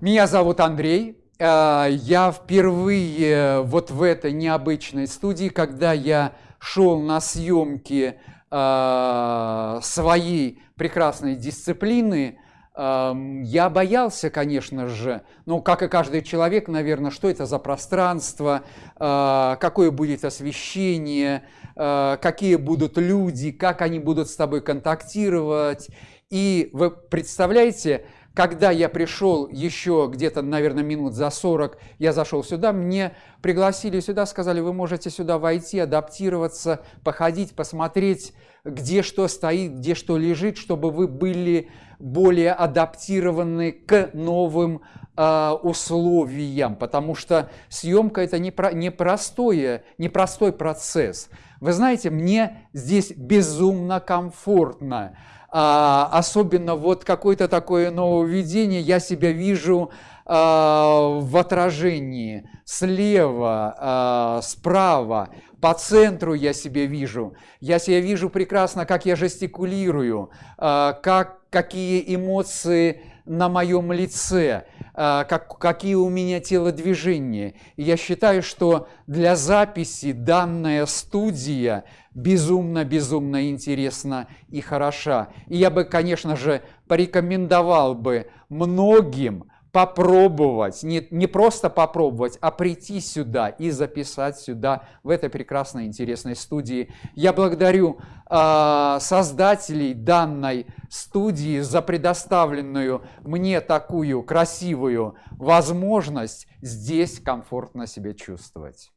Меня зовут Андрей. Э, я впервые вот в этой необычной студии, когда я шел на съемки э, своей прекрасной дисциплины, эм, я боялся, конечно же, ну, как и каждый человек, наверное, что это за пространство, какое будет освещение, какие будут люди, как они будут с тобой контактировать. И вы представляете, когда я пришел еще где-то, наверное, минут за 40, я зашел сюда, мне пригласили сюда, сказали, вы можете сюда войти, адаптироваться, походить, посмотреть, где что стоит, где что лежит, чтобы вы были более адаптированы к новым э, условиям, потому что съемка это непростое, непростой процесс. Вы знаете, мне здесь безумно комфортно а, особенно вот какое-то такое нововведение, я себя вижу а, в отражении слева, а, справа, по центру я себя вижу. Я себя вижу прекрасно, как я жестикулирую, а, как, какие эмоции на моем лице, как, какие у меня телодвижения. И я считаю, что для записи данная студия безумно-безумно интересна и хороша. И я бы, конечно же, порекомендовал бы многим попробовать, не, не просто попробовать, а прийти сюда и записать сюда, в этой прекрасной, интересной студии. Я благодарю э, создателей данной студии за предоставленную мне такую красивую возможность здесь комфортно себя чувствовать.